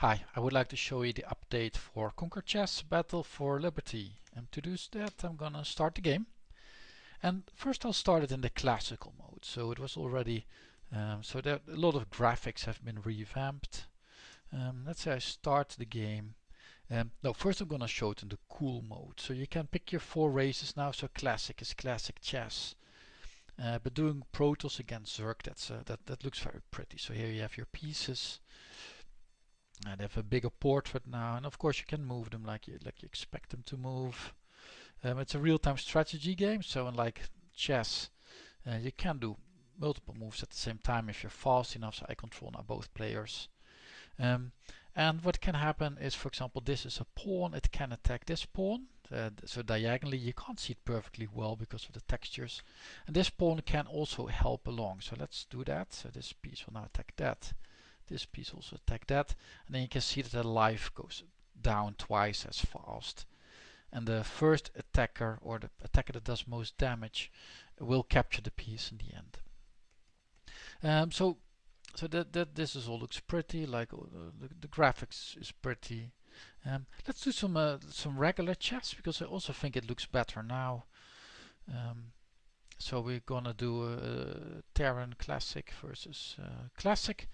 Hi, I would like to show you the update for Conquer Chess Battle for Liberty. And to do that I'm gonna start the game. And first I'll start it in the classical mode. So it was already, um, so there, a lot of graphics have been revamped. Um, let's say I start the game. Um, no, first I'm gonna show it in the cool mode. So you can pick your four races now. So classic is classic chess. Uh, but doing Protoss against Zerg, that's, uh, that, that looks very pretty. So here you have your pieces and they have a bigger portrait now and of course you can move them like you like you expect them to move. Um, it's a real-time strategy game so unlike chess uh, you can do multiple moves at the same time if you're fast enough so I control now both players. Um, and what can happen is for example this is a pawn it can attack this pawn. Uh, so diagonally you can't see it perfectly well because of the textures. And this pawn can also help along so let's do that. So this piece will now attack that this piece also attack that and then you can see that the life goes down twice as fast. And the first attacker or the attacker that does most damage will capture the piece in the end. Um, so so that, that this is all looks pretty like uh, the, the, graphics is pretty. Um, let's do some uh, some regular chess because I also think it looks better now. Um, so we're gonna do a Terran Classic versus uh, Classic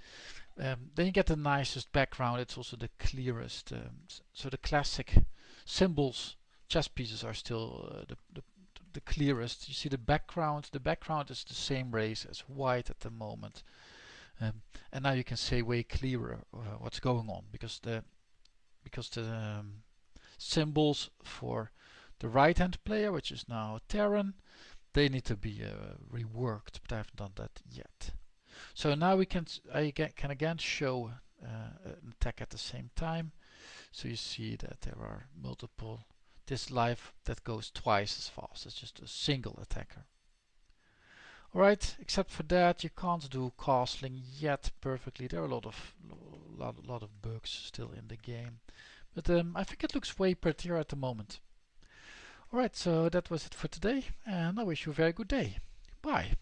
um, then you get the nicest background, it's also the clearest. Um, so the classic symbols, chess pieces are still uh, the, the, the, clearest. You see the background, the background is the same race as white at the moment. Um, and now you can say way clearer uh, what's going on because the because the um, symbols for the right hand player, which is now Terran, they need to be uh, reworked, but I haven't done that yet. So now we can I can again show uh, an attack at the same time. So you see that there are multiple. This life that goes twice as fast as just a single attacker. Alright, except for that you can't do castling yet perfectly. There are a lot of lot, lot of bugs still in the game. But um, I think it looks way prettier at the moment. Alright, so that was it for today and I wish you a very good day. Bye.